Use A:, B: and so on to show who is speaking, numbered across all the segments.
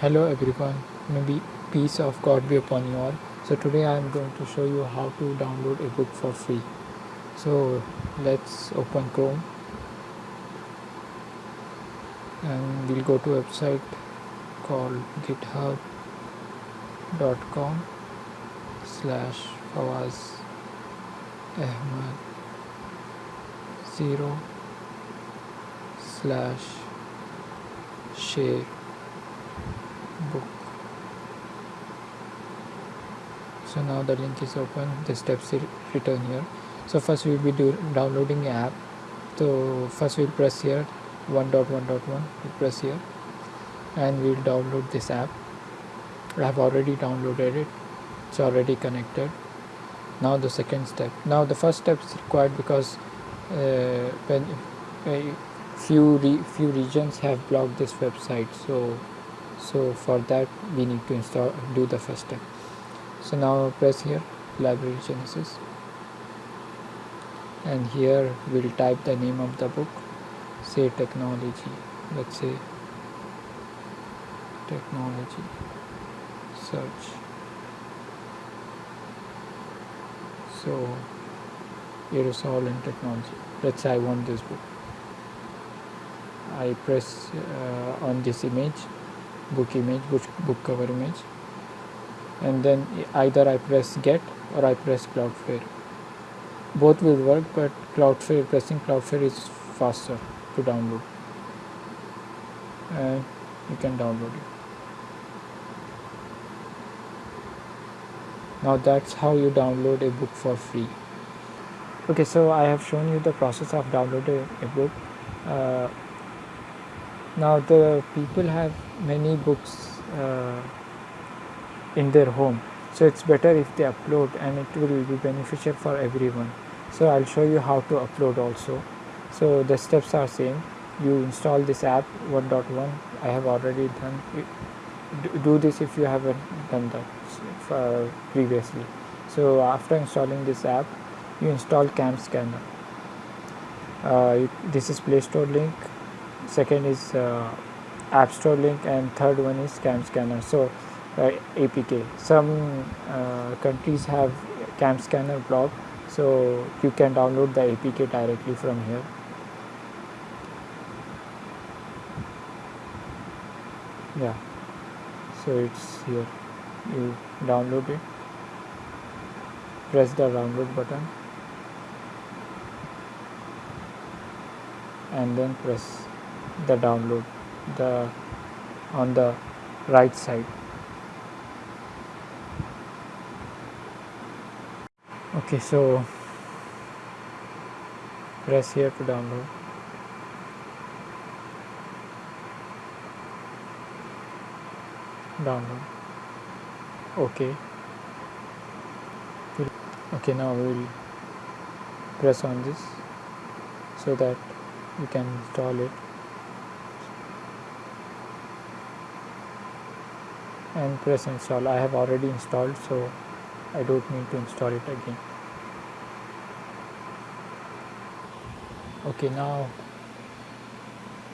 A: Hello everyone, maybe peace of God be upon you all. So today I am going to show you how to download a book for free. So let's open Chrome and we'll go to website called github.com slash Fawaz Ahmad 0 slash share book. So now the link is open. The steps written here. So first we'll be do, downloading app. So first we'll press here 1.1.1 we'll press here. And we'll download this app. I have already downloaded it. It's already connected. Now the second step. Now the first step is required because uh, when uh, few re few regions have blocked this website. So so for that we need to install do the first step. So now press here library genesis. And here we'll type the name of the book. Say technology. Let's say technology search. So aerosol and technology. Let's say I want this book. I press uh, on this image book image book, cover image. And then either I press get or I press Cloudflare. Both will work but Cloudflare pressing Cloudflare is faster to download. And you can download it. Now that's how you download a book for free. Okay so I have shown you the process of downloading a book. Uh, now the people have many books uh, in their home. So it's better if they upload and it will be beneficial for everyone. So I'll show you how to upload also. So the steps are same. You install this app 1.1 I have already done do this if you haven't done that uh, previously. So after installing this app you install cam scanner uh, this is play store link second is uh, app store link and third one is cam scanner. So uh, apk some uh, countries have cam scanner block. So you can download the apk directly from here. Yeah. So it's here. You download it. Press the download button. And then press the download the on the right side. Okay so press here to download. Download. Okay. Okay now we will press on this so that you can install it and press install. I have already installed so I don't need to install it again. Okay now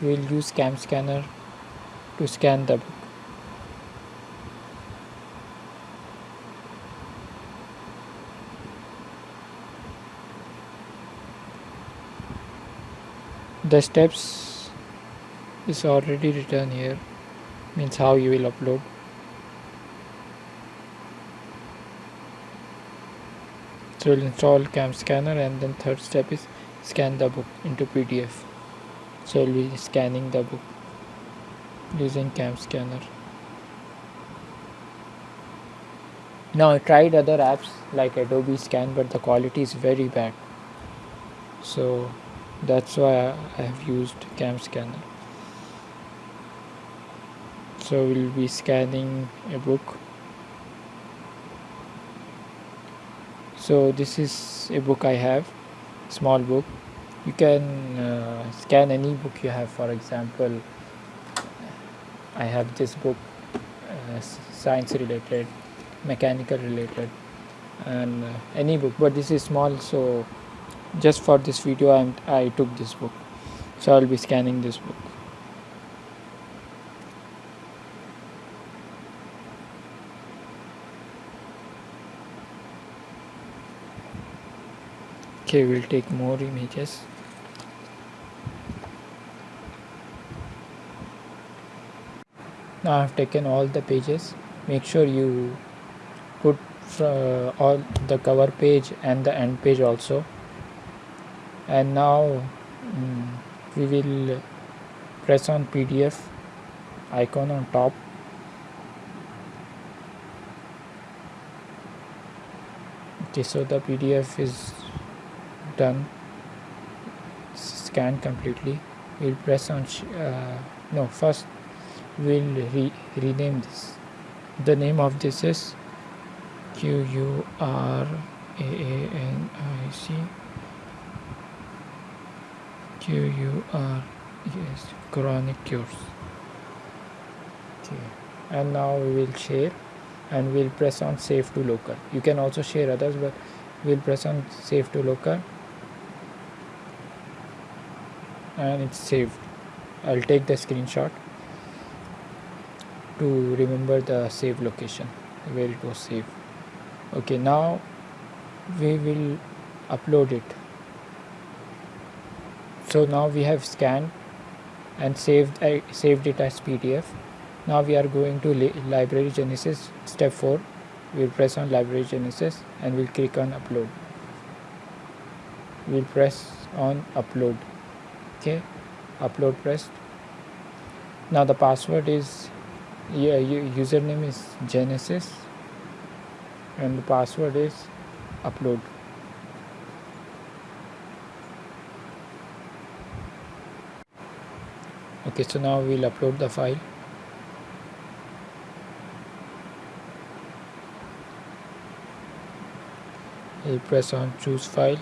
A: we will use cam scanner to scan the book. The steps is already written here means how you will upload so we'll install cam scanner and then third step is scan the book into pdf so we'll be scanning the book using cam scanner. Now i tried other apps like adobe scan but the quality is very bad. So that's why i have used cam scanner. So we'll be scanning a book so this is a book I have small book. You can uh, scan any book you have. For example I have this book uh, science related mechanical related and uh, any book. But this is small so just for this video I'm, I took this book. So I'll be scanning this book okay we'll take more images. Now I've taken all the pages. Make sure you put uh, all the cover page and the end page also. And now um, we will press on PDF icon on top. Okay so the PDF is done scanned completely we'll press on uh, no first we'll re rename this. The name of this is Q U R A A N I C. Q U R yes Quranic cures. Okay and now we will share and we'll press on save to local. You can also share others but we'll press on save to local and it's saved. I'll take the screenshot to remember the save location where it was saved. Okay now we will upload it. So now we have scanned and saved uh, saved it as PDF now we are going to library genesis step 4 we'll press on library genesis and we'll click on upload. We'll press on upload okay upload pressed. Now the password is yeah username is genesis and the password is upload. Okay so now we'll upload the file. We'll press on choose file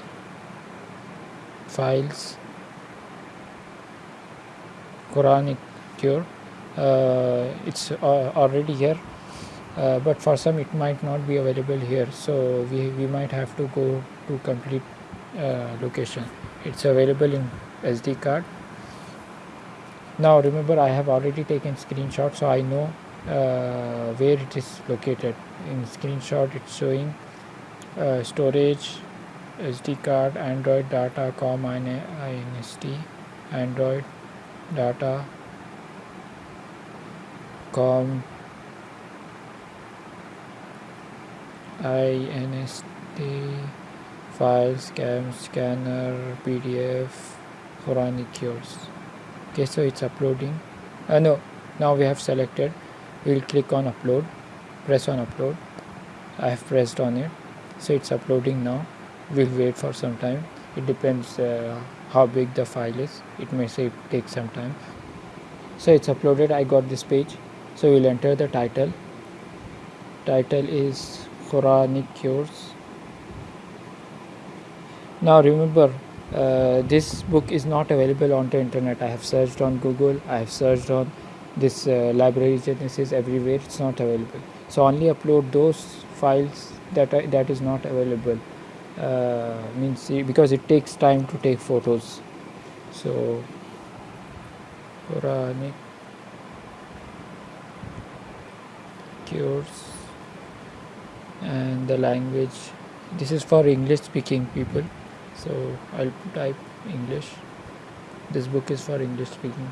A: files Quranic cure uh, it's uh, already here uh, but for some it might not be available here. So we, we might have to go to complete location. It's available in SD card. Now remember I have already taken screenshot so I know uh, where it is located. In screenshot it's showing uh, storage SD card Android data com inst Android data com inst file scan scanner pdf Quranic cures. Okay so it's uploading. Uh, no now we have selected. We'll click on upload. Press on upload. I have pressed on it. So it's uploading now. We'll wait for some time it depends uh, how big the file is. It may say take some time. So it's uploaded. I got this page. So we'll enter the title. Title is Quranic cures. Now remember uh, this book is not available on the internet. I have searched on Google. I have searched on this uh, library genesis everywhere. It's not available. So only upload those files that are, that is not available uh, means because it takes time to take photos. So Quranic cures and the language. This is for English speaking people. So I'll type English. This book is for English speaking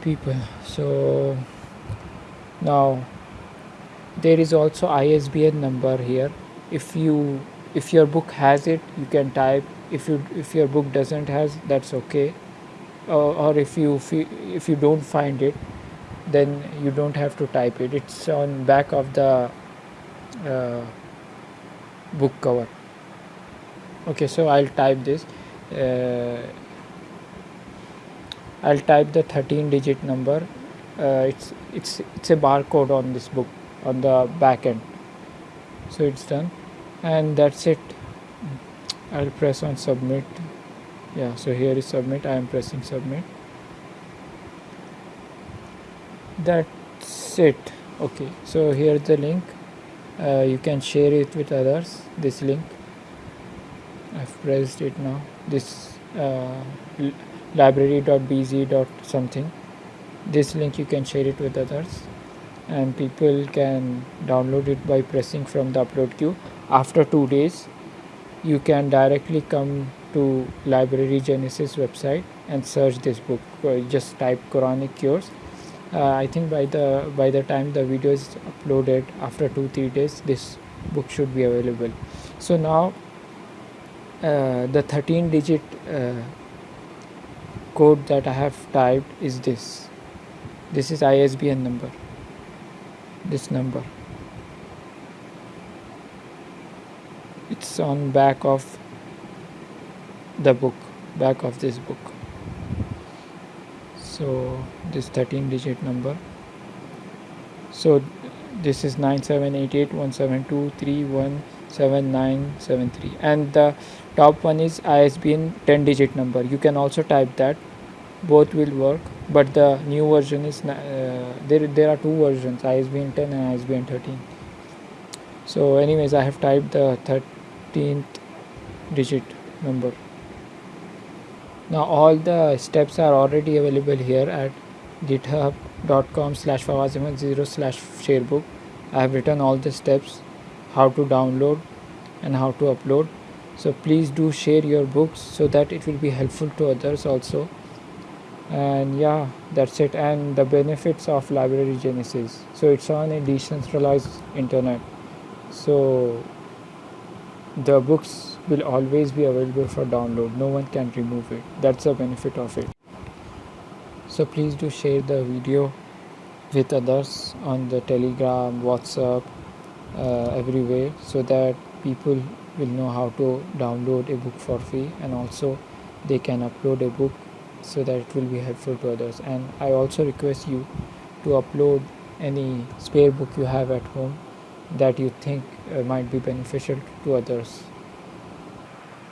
A: people. So now there is also ISBN number here if you if your book has it you can type. If you if your book doesn't has that's okay. Or, or if you if you don't find it then you don't have to type it. It's on back of the uh, book cover. Okay so I'll type this. Uh, I'll type the 13 digit number. Uh, it's it's it's a barcode on this book on the back end so it's done. And that's it. I'll press on submit. Yeah so here is submit. I am pressing submit. That's it. Okay so here's the link. Uh, you can share it with others this link. I've pressed it now. This uh, library.bz something. This link you can share it with others and people can download it by pressing from the upload queue. After two days you can directly come to library genesis website and search this book. Uh, just type quranic cures. Uh, i think by the by the time the video is uploaded after two three days this book should be available. So now uh, the 13 digit uh, code that I have typed is this. This is ISBN number this number. It's on back of the book back of this book. So this 13 digit number. So this is 97881723177973 and the top one is ISBN 10 digit number. You can also type that both will work but the new version is uh, there there are two versions ISBN 10 and ISBN 13 so anyways I have typed the 13th digit number. Now all the steps are already available here at github.com slash 0 slash sharebook. I have written all the steps how to download and how to upload. So please do share your books so that it will be helpful to others also and yeah that's it. And the benefits of library genesis. So it's on a decentralized internet. So the books will always be available for download. No one can remove it. That's the benefit of it. So please do share the video with others on the telegram whatsapp uh, everywhere so that people will know how to download a book for free and also they can upload a book so that it will be helpful to others. And i also request you to upload any spare book you have at home that you think uh, might be beneficial to others.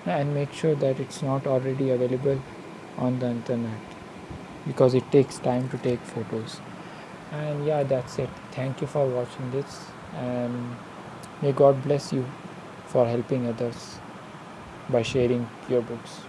A: And make sure that it's not already available on the internet because it takes time to take photos. And yeah that's it. Thank you for watching this and may god bless you for helping others by sharing your books